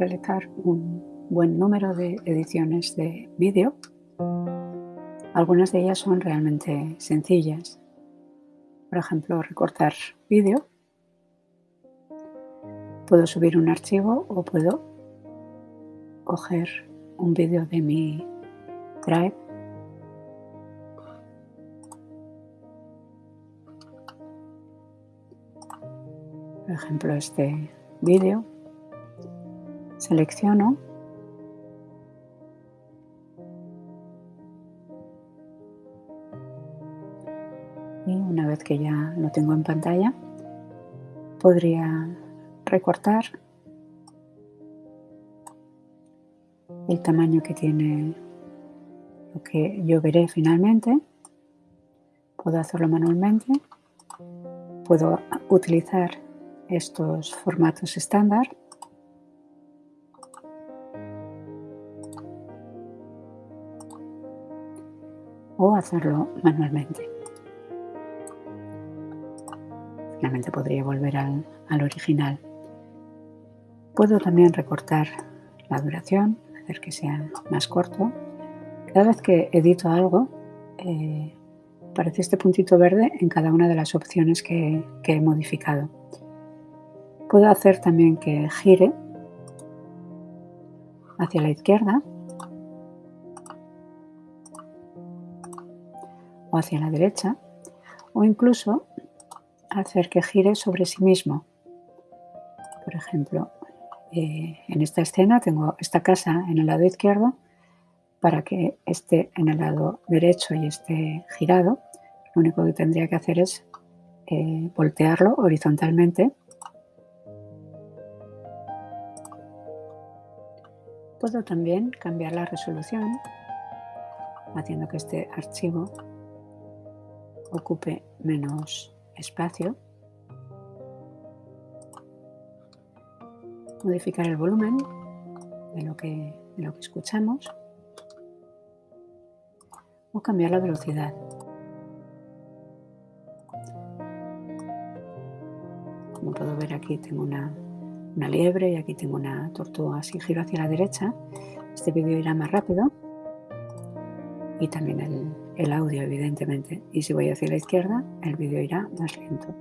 realizar un buen número de ediciones de vídeo. Algunas de ellas son realmente sencillas. Por ejemplo, recortar vídeo. Puedo subir un archivo o puedo coger un vídeo de mi Drive por ejemplo este vídeo selecciono. Y una vez que ya lo tengo en pantalla podría recortar el tamaño que tiene lo que yo veré finalmente. Puedo hacerlo manualmente. Puedo utilizar estos formatos estándar o hacerlo manualmente. Finalmente podría volver al, original. Puedo también recortar la duración, hacer que sea más corto. Cada vez que edito algo, eh, aparece este puntito verde en cada una de las opciones que he modificado. Puedo hacer también que gire hacia la izquierda o hacia la derecha o incluso hacer que gire sobre sí mismo. Por ejemplo, eh, en esta escena tengo esta casa en el lado izquierdo para que esté en el lado derecho y esté girado. Lo único que tendría que hacer es eh, voltearlo horizontalmente Puedo también cambiar la resolución haciendo que este archivo ocupe menos espacio. Modificar el volumen de lo que, de lo que escuchamos o cambiar la velocidad. Como puedo ver aquí tengo una una liebre y aquí tengo una tortuga. Si giro hacia la derecha, este vídeo irá más rápido y también el, el audio, evidentemente. Y si voy hacia la izquierda, el vídeo irá más lento.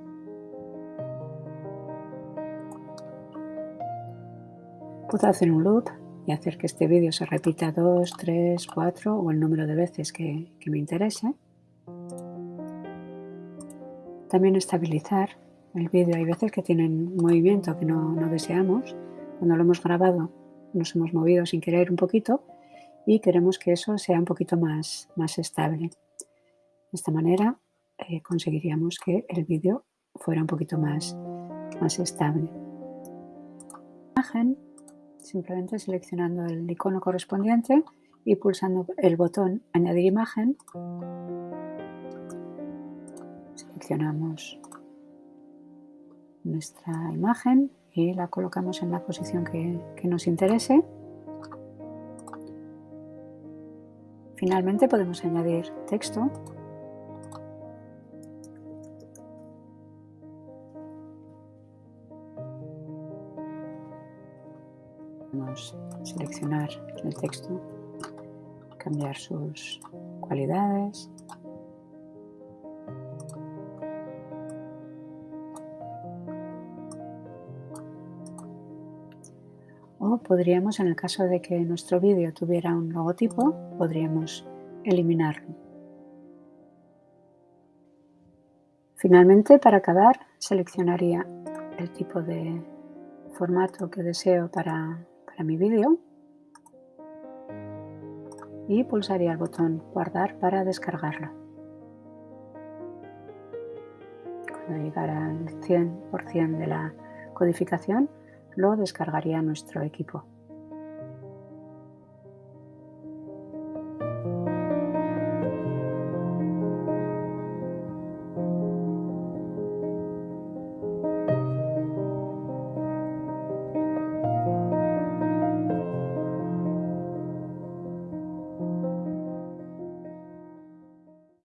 Puedo hacer un loop y hacer que este vídeo se repita dos, tres, cuatro o el número de veces que, me interese. También estabilizar el vídeo. Hay veces que tienen movimiento que no, deseamos. Cuando lo hemos grabado nos hemos movido sin querer un poquito y queremos que eso sea un poquito más, más estable. De esta manera eh, conseguiríamos que el vídeo fuera un poquito más, más estable. Imagen, simplemente seleccionando el icono correspondiente y pulsando el botón añadir imagen seleccionamos nuestra imagen y la colocamos en la posición que, nos interese. Finalmente podemos añadir texto. Podemos seleccionar el texto, cambiar sus cualidades, podríamos, en el caso de que nuestro vídeo tuviera un logotipo, podríamos eliminarlo. Finalmente, para acabar, seleccionaría el tipo de formato que deseo para, para mi vídeo y pulsaría el botón guardar para descargarlo. Cuando llegara al 100% de la codificación, lo descargaría nuestro equipo.